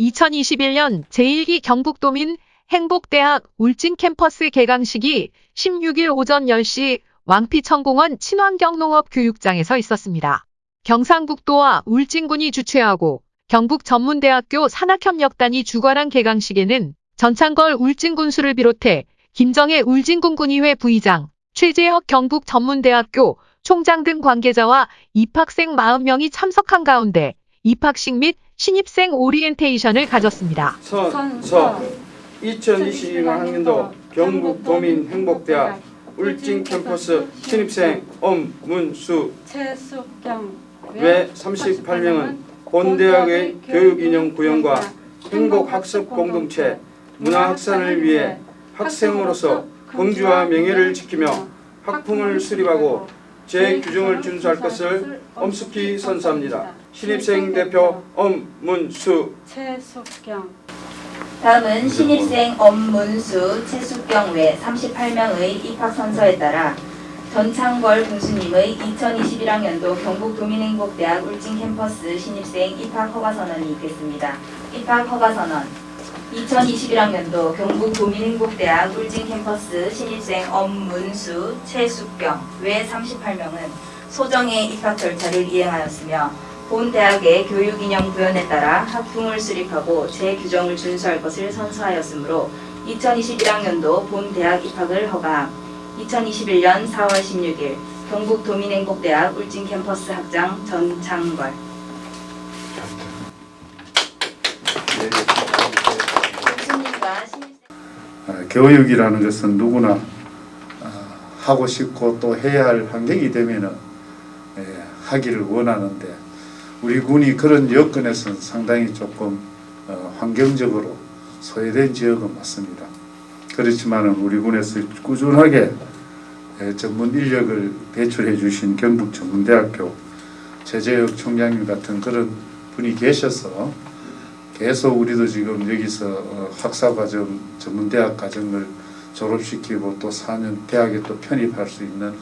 2021년 제1기 경북도민 행복대학 울진 캠퍼스 개강식이 16일 오전 10시 왕피천공원 친환경농업 교육장에서 있었습니다. 경상북도와 울진군이 주최하고 경북전문대학교 산학협력단이 주관한 개강식에는 전창걸 울진군수를 비롯해 김정혜 울진군군의회 부의장, 최재혁 경북전문대학교 총장 등 관계자와 입학생 40명이 참석한 가운데 입학식 및 신입생 오리엔테이션을 가졌습니다. 선, 서 2022학년도 경북 도민 행복대학 울진 캠퍼스 신입생 엄문수 최숙경 외 38명은 본 대학의 교육 인형 구현과 행복 학습 공동체 문화 확산을 위해 학생으로서 긍지와 명예를 지키며 학풍을 수립하고 제 규정을 준수할 것을 엄숙히 선사합니다. 신입생 대표 엄문수. 최숙경. 다음은 신입생 엄문수, 최숙경 외 38명의 입학 선서에 따라 전창걸 군수님의 2021학년도 경북도민행복대학 울진 캠퍼스 신입생 입학 허가 선언이 있겠습니다. 입학 허가 선언. 2021학년도 경북도민행복대학 울진 캠퍼스 신입생 엄문수, 최숙경 외 38명은 소정의 입학 절차를 이행하였으며 본 대학의 교육 인형 구현에 따라 학풍을 수립하고 제 규정을 준수할 것을 선서하였으므로 2021학년도 본 대학 입학을 허가함. 2021년 4월 16일 경북도민행복대학 울진 캠퍼스 학장 전창걸 어, 교육이라는 것은 누구나 어, 하고 싶고 또 해야 할 환경이 되면 하기를 원하는데 우리 군이 그런 여건에서는 상당히 조금 어, 환경적으로 소외된 지역은 맞습니다. 그렇지만 우리 군에서 꾸준하게 에, 전문 인력을 배출해 주신 경북전문대학교 최재혁 총장님 같은 그런 분이 계셔서 계속 우리도 지금 여기서 어, 학사과정, 전문대학 과정을 졸업시키고 또 4년 대학에 또 편입할 수 있는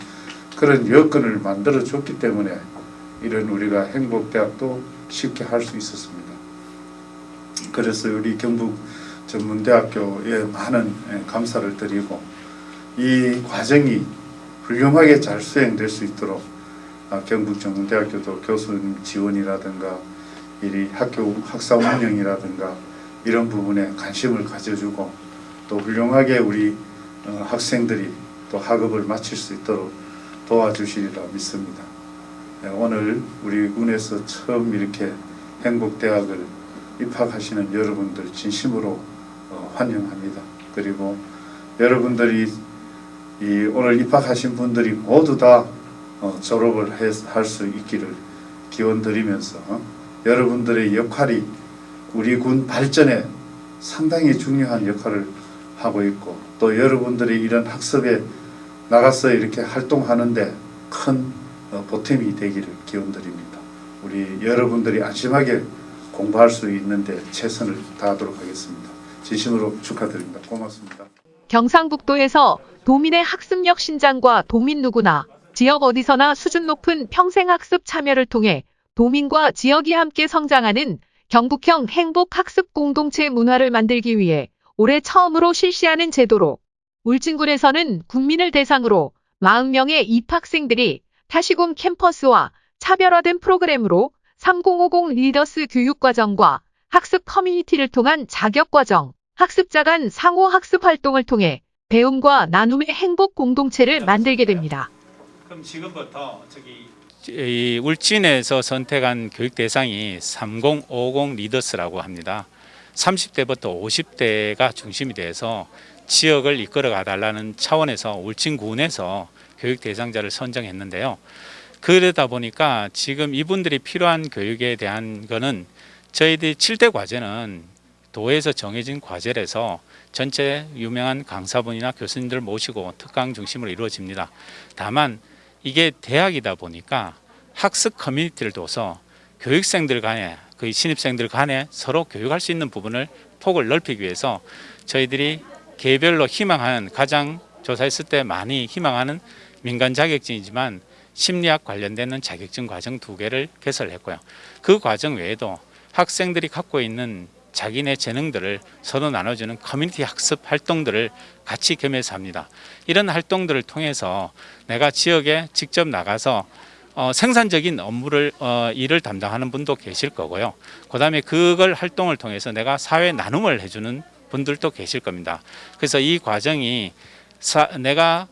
그런 여건을 만들어 줬기 때문에 이런 우리가 행복대학도 쉽게 할 수 있었습니다. 그래서 우리 경북 전문대학교에 많은 예, 감사를 드리고 이 과정이 훌륭하게 잘 수행될 수 있도록 아, 경북 전문대학교도 교수님 지원이라든가 이 학교 학사 운영이라든가 이런 부분에 관심을 가져주고 또 훌륭하게 우리 어, 학생들이 또 학업을 마칠 수 있도록 도와주시리라 믿습니다. 네, 오늘 우리 군에서 처음 이렇게 행복대학을 입학하시는 여러분들 진심으로 어, 환영합니다. 그리고 여러분들이 이 오늘 입학하신 분들이 모두 다 어, 졸업을 할 수 있기를 기원 드리면서 어, 여러분들의 역할이 우리 군 발전에 상당히 중요한 역할을 하고 있고 또 여러분들이 이런 학습에 나가서 이렇게 활동하는데 큰 어, 보탬이 되기를 기원드립니다. 우리 여러분들이 안심하게 공부할 수 있는데 최선을 다하도록 하겠습니다. 진심으로 축하드립니다. 고맙습니다. 경상북도에서 도민의 학습력 신장과 도민 누구나 지역 어디서나 수준 높은 평생학습 참여를 통해 도민과 지역이 함께 성장하는 경북형 행복학습 공동체 문화를 만들기 위해 올해 처음으로 실시하는 제도로 울진군에서는 국민을 대상으로 40명의 입학생들이 타시군 캠퍼스와 차별화된 프로그램으로 3050 리더스 교육과정과 학습 커뮤니티를 통한 자격과정, 학습자 간 상호 학습 활동을 통해 배움과 나눔의 행복 공동체를 만들게 됩니다. 그럼 지금부터 저기 이 울진에서 선택한 교육 대상이 3050 리더스라고 합니다. 30대부터 50대가 중심이 돼서 지역을 이끌어 가달라는 차원에서 울진군에서 교육 대상자를 선정했는데요. 그러다 보니까 지금 이분들이 필요한 교육에 대한 거는 저희들이 7대 과제는 도에서 정해진 과제라서 전체 유명한 강사분이나 교수님들 모시고 특강 중심으로 이루어집니다. 다만 이게 대학이다 보니까 학습 커뮤니티를 둬서 교육생들 간에 그 신입생들 간에 서로 교육할 수 있는 부분을 폭을 넓히기 위해서 저희들이 개별로 희망하는 가장 조사했을 때 많이 희망하는 민간 자격증이지만 심리학 관련되는 자격증 과정 두 개를 개설했고요. 그 과정 외에도 학생들이 갖고 있는 자기네 재능들을 서로 나눠주는 커뮤니티 학습 활동들을 같이 겸해서 합니다. 이런 활동들을 통해서 내가 지역에 직접 나가서 어, 생산적인 업무를 어, 일을 담당하는 분도 계실 거고요. 그 다음에 그걸 활동을 통해서 내가 사회 나눔을 해주는 분들도 계실 겁니다. 그래서 이 과정이 사, 내가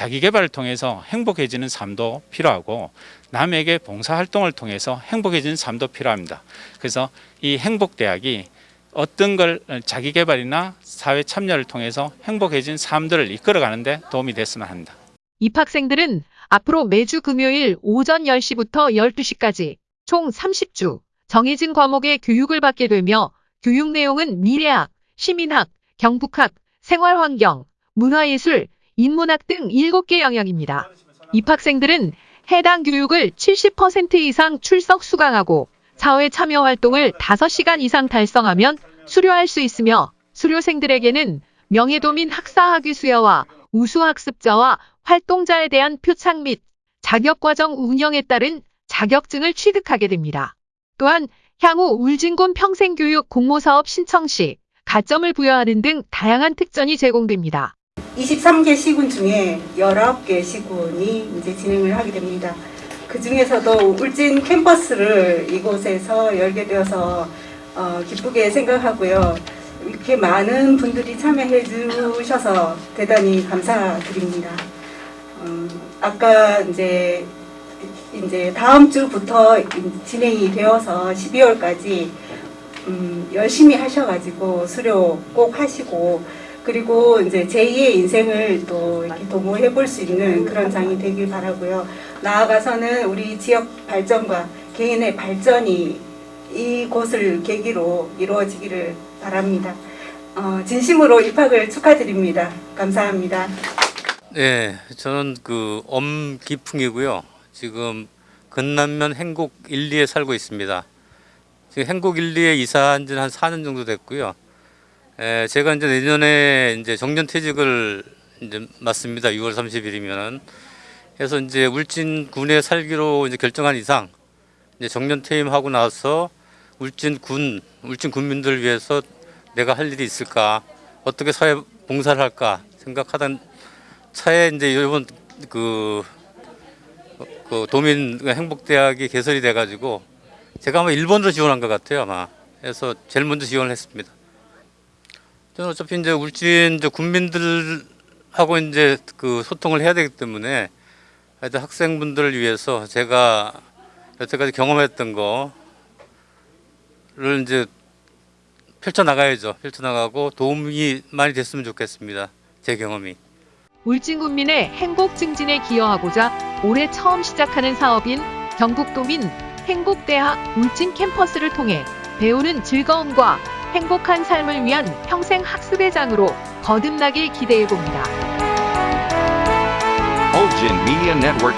자기 개발을 통해서 행복해지는 삶도 필요하고 남에게 봉사 활동을 통해서 행복해지는 삶도 필요합니다. 그래서 이 행복 대학이 어떤 걸 자기 개발이나 사회 참여를 통해서 행복해진 삶들을 이끌어가는 데 도움이 됐으면 합니다. 입학생들은 앞으로 매주 금요일 오전 10시부터 12시까지 총 30주 정해진 과목의 교육을 받게 되며 교육 내용은 미래학, 시민학, 경북학, 생활환경, 문화예술, 인문학 등 7개 영역입니다. 입학생들은 해당 교육을 70% 이상 출석 수강하고 사회 참여 활동을 5시간 이상 달성하면 수료할 수 있으며 수료생들에게는 명예도민 학사학위 수여와 우수학습자와 활동자에 대한 표창 및 자격과정 운영에 따른 자격증을 취득하게 됩니다. 또한 향후 울진군 평생교육 공모사업 신청 시 가점을 부여하는 등 다양한 특전이 제공됩니다. 23개 시군 중에 19개 시군이 이제 진행을 하게 됩니다. 그 중에서도 울진 캠퍼스를 이곳에서 열게 되어서 어, 기쁘게 생각하고요. 이렇게 많은 분들이 참여해 주셔서 대단히 감사드립니다. 어, 아까 이제 이제 다음 주부터 진행이 되어서 12월까지 음, 열심히 하셔가지고 수료 꼭 하시고 그리고 이제 제2의 인생을 또 이렇게 도모해 볼 수 있는 그런 장이 되길 바라고요. 나아가서는 우리 지역 발전과 개인의 발전이 이곳을 계기로 이루어지기를 바랍니다. 어, 진심으로 입학을 축하드립니다. 감사합니다. 네, 저는 그 엄기풍이고요. 지금 건남면 행곡 1, 2에 살고 있습니다. 지금 행곡 1, 2에 이사한 지는 한 4년 정도 됐고요. 에, 제가 이제 내년에 이제 정년 퇴직을 이제 맞습니다. 6월 30일이면은. 그래서 이제 울진군에 살기로 이제 결정한 이상 이제 정년 퇴임하고 나서 울진군, 울진 군민들을 위해서 내가 할 일이 있을까, 어떻게 사회 봉사를 할까 생각하던 차에 이제 이번 그, 그 도민 행복대학이 개설이 돼가지고 제가 아마 1번으로 지원한 것 같아요 아마. 그래서 제일 먼저 지원을 했습니다. 저는 어차피 이제 울진 이제 군민들하고 이제 그 소통을 해야 되기 때문에 하여튼 학생분들을 위해서 제가 여태까지 경험했던 거를 이제 펼쳐 나가야죠. 펼쳐 나가고 도움이 많이 됐으면 좋겠습니다. 제 경험이. 울진군민의 행복 증진에 기여하고자 올해 처음 시작하는 사업인 경북도민 행복대학 울진 캠퍼스를 통해 배우는 즐거움과 행복한 삶을 위한 평생 학습의 장으로 거듭나길 기대해 봅니다. Ulgin Media Network.